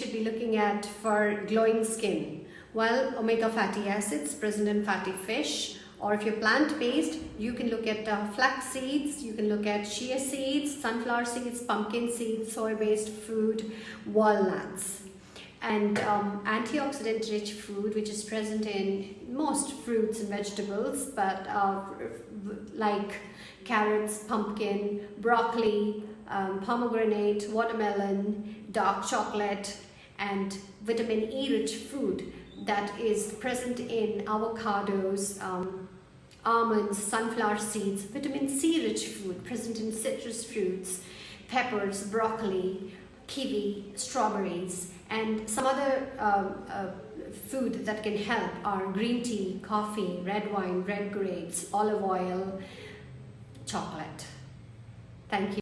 should be looking at for glowing skin? Well, omega fatty acids present in fatty fish, or if you're plant-based, you can look at uh, flax seeds, you can look at chia seeds, sunflower seeds, pumpkin seeds, soy-based food, walnuts. And um, antioxidant-rich food, which is present in most fruits and vegetables, but uh, like carrots, pumpkin, broccoli, um, pomegranate, watermelon, dark chocolate, and vitamin E rich food that is present in avocados, um, almonds, sunflower seeds, vitamin C rich food present in citrus fruits, peppers, broccoli, kiwi, strawberries, and some other um, uh, food that can help are green tea, coffee, red wine, red grapes, olive oil, chocolate. Thank you.